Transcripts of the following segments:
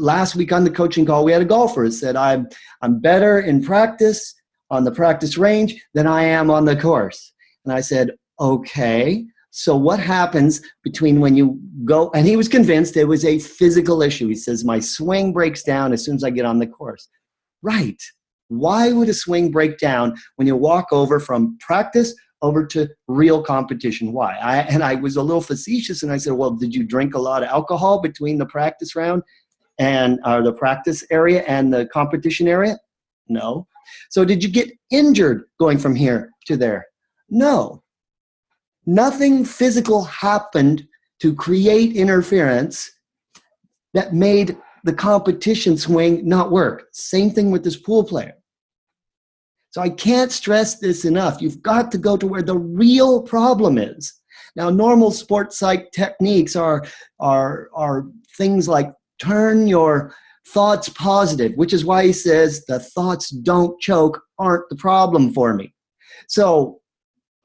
last week on the coaching call, we had a golfer who said, I'm, I'm better in practice on the practice range than I am on the course. And I said, okay, so what happens between when you go, and he was convinced it was a physical issue. He says, my swing breaks down as soon as I get on the course. Right. Why would a swing break down when you walk over from practice over to real competition? Why? I, and I was a little facetious and I said, well, did you drink a lot of alcohol between the practice round and uh, the practice area and the competition area? No. So did you get injured going from here to there? No. Nothing physical happened to create interference that made the competition swing not work. Same thing with this pool player. So I can't stress this enough. You've got to go to where the real problem is. Now, normal sports psych techniques are, are, are things like turn your thoughts positive, which is why he says the thoughts don't choke aren't the problem for me. So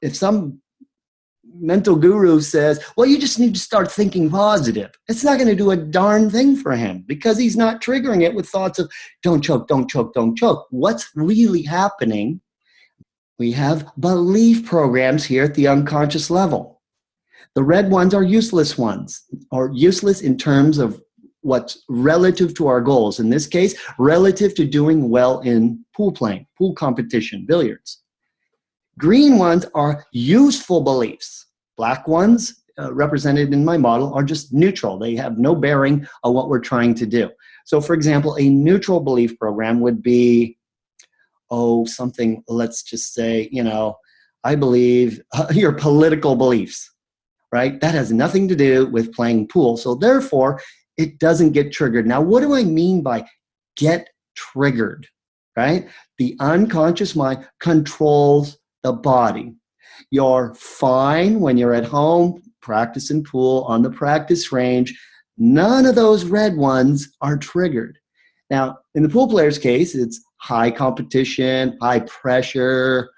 if some mental guru says, well, you just need to start thinking positive. It's not going to do a darn thing for him because he's not triggering it with thoughts of don't choke, don't choke, don't choke. What's really happening? We have belief programs here at the unconscious level. The red ones are useless ones, or useless in terms of what's relative to our goals. In this case, relative to doing well in pool playing, pool competition, billiards. Green ones are useful beliefs. Black ones, uh, represented in my model, are just neutral. They have no bearing on what we're trying to do. So for example, a neutral belief program would be, oh, something, let's just say, you know, I believe uh, your political beliefs, right? That has nothing to do with playing pool. So therefore, it doesn't get triggered. Now, what do I mean by get triggered, right? The unconscious mind controls the body. You're fine when you're at home, practicing pool on the practice range. None of those red ones are triggered. Now, in the pool player's case, it's high competition, high pressure.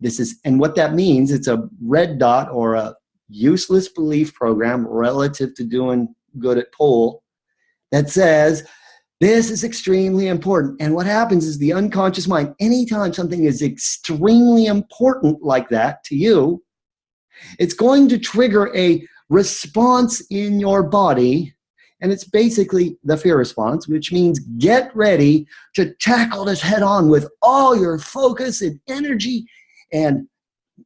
This is, and what that means, it's a red dot or a useless belief program relative to doing good at pool that says this is extremely important. And what happens is the unconscious mind, anytime something is extremely important like that to you, it's going to trigger a response in your body. And it's basically the fear response, which means get ready to tackle this head on with all your focus and energy. And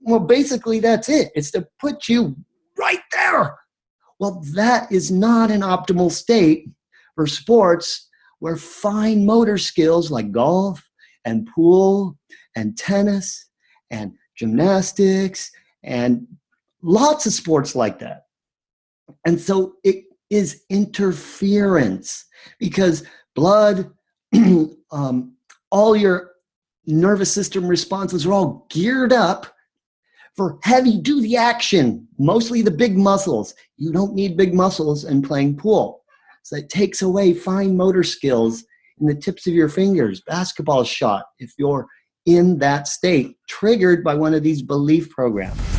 well, basically that's it. It's to put you right there. Well, that is not an optimal state for sports where fine motor skills like golf and pool and tennis and gymnastics and lots of sports like that. And so it is interference because blood, um, all your nervous system responses are all geared up for heavy duty action, mostly the big muscles. You don't need big muscles in playing pool. So it takes away fine motor skills in the tips of your fingers, basketball shot, if you're in that state, triggered by one of these belief programs.